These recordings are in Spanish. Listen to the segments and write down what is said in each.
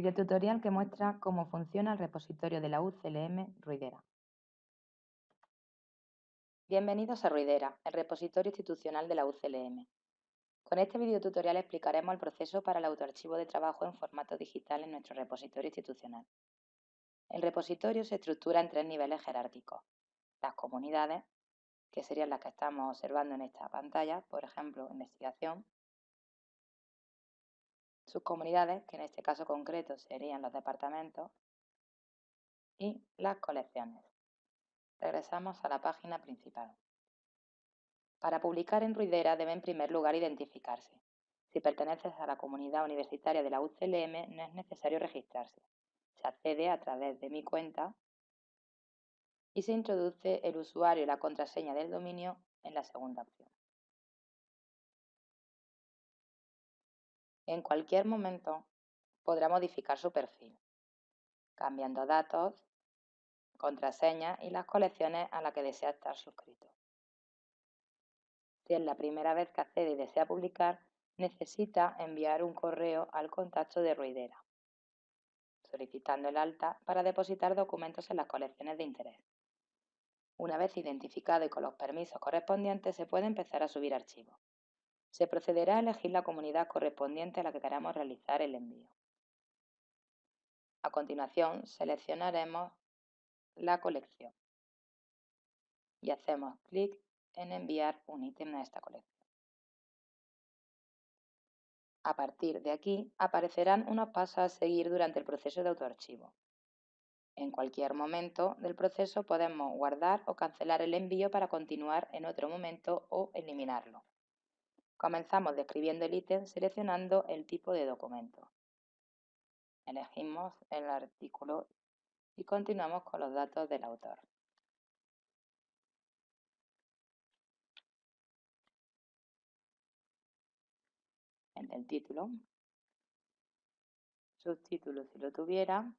Videotutorial que muestra cómo funciona el repositorio de la UCLM Ruidera. Bienvenidos a Ruidera, el repositorio institucional de la UCLM. Con este videotutorial explicaremos el proceso para el autoarchivo de trabajo en formato digital en nuestro repositorio institucional. El repositorio se estructura en tres niveles jerárquicos. Las comunidades, que serían las que estamos observando en esta pantalla, por ejemplo, investigación, sus comunidades, que en este caso concreto serían los departamentos, y las colecciones. Regresamos a la página principal. Para publicar en Ruidera debe en primer lugar identificarse. Si perteneces a la comunidad universitaria de la UCLM no es necesario registrarse. Se accede a través de mi cuenta y se introduce el usuario y la contraseña del dominio en la segunda opción. En cualquier momento podrá modificar su perfil, cambiando datos, contraseñas y las colecciones a las que desea estar suscrito. Si es la primera vez que accede y desea publicar, necesita enviar un correo al contacto de Ruidera, solicitando el alta para depositar documentos en las colecciones de interés. Una vez identificado y con los permisos correspondientes, se puede empezar a subir archivos. Se procederá a elegir la comunidad correspondiente a la que queramos realizar el envío. A continuación, seleccionaremos la colección y hacemos clic en enviar un ítem a esta colección. A partir de aquí aparecerán unos pasos a seguir durante el proceso de autoarchivo. En cualquier momento del proceso podemos guardar o cancelar el envío para continuar en otro momento o eliminarlo. Comenzamos describiendo el ítem seleccionando el tipo de documento. Elegimos el artículo y continuamos con los datos del autor. En el título, subtítulo si lo tuviera,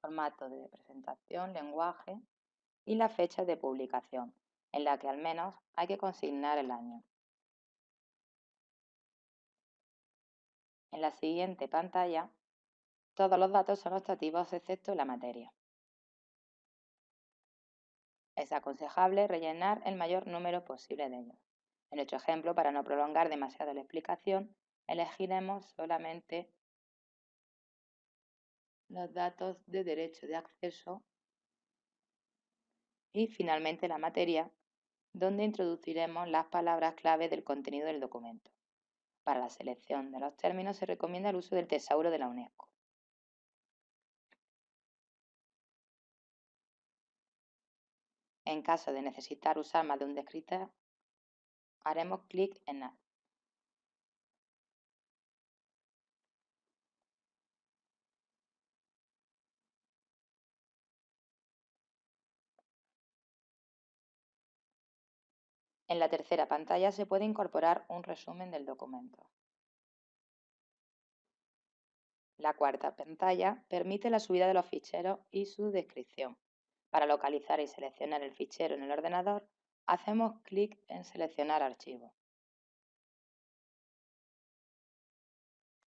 formato de presentación, lenguaje y la fecha de publicación, en la que al menos hay que consignar el año. En la siguiente pantalla, todos los datos son optativos excepto la materia. Es aconsejable rellenar el mayor número posible de ellos. En nuestro ejemplo, para no prolongar demasiado la explicación, elegiremos solamente los datos de derecho de acceso y finalmente la materia, donde introduciremos las palabras clave del contenido del documento. Para la selección de los términos se recomienda el uso del tesauro de la UNESCO. En caso de necesitar usar más de un descriptor, haremos clic en Add. En la tercera pantalla se puede incorporar un resumen del documento. La cuarta pantalla permite la subida de los ficheros y su descripción. Para localizar y seleccionar el fichero en el ordenador, hacemos clic en Seleccionar archivo.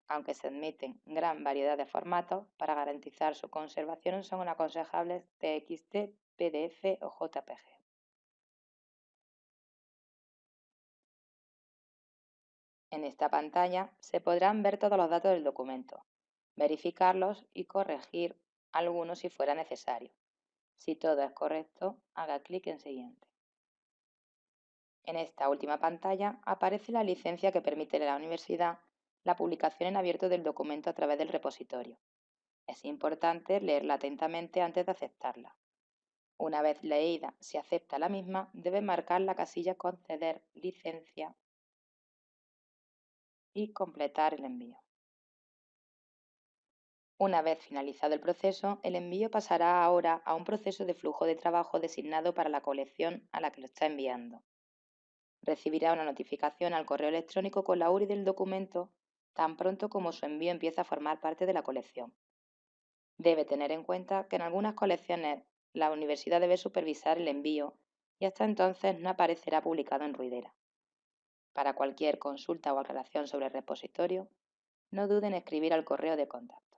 Aunque se admiten gran variedad de formatos, para garantizar su conservación son aconsejables TXT, PDF o JPG. En esta pantalla se podrán ver todos los datos del documento, verificarlos y corregir algunos si fuera necesario. Si todo es correcto, haga clic en Siguiente. En esta última pantalla aparece la licencia que permite a la universidad la publicación en abierto del documento a través del repositorio. Es importante leerla atentamente antes de aceptarla. Una vez leída, si acepta la misma, debe marcar la casilla Conceder licencia y completar el envío. Una vez finalizado el proceso, el envío pasará ahora a un proceso de flujo de trabajo designado para la colección a la que lo está enviando. Recibirá una notificación al correo electrónico con la URI del documento tan pronto como su envío empieza a formar parte de la colección. Debe tener en cuenta que en algunas colecciones la universidad debe supervisar el envío y hasta entonces no aparecerá publicado en Ruidera. Para cualquier consulta o aclaración sobre el repositorio, no duden en escribir al correo de contacto.